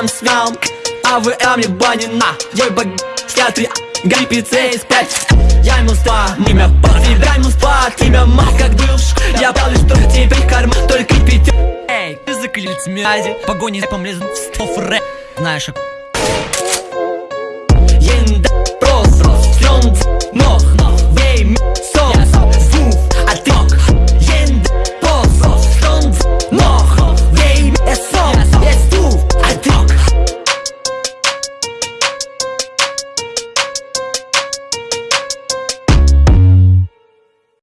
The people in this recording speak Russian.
АВМ а мне банина Ой, бог, три Гриппице из пять. Я ему спа, имя пас. Тебя ему спа, имя мать как бывш. Я брал что теперь карма, только пятерка Эй, ты заклялись мязи Погони по млезн в сто фре. Знаешь,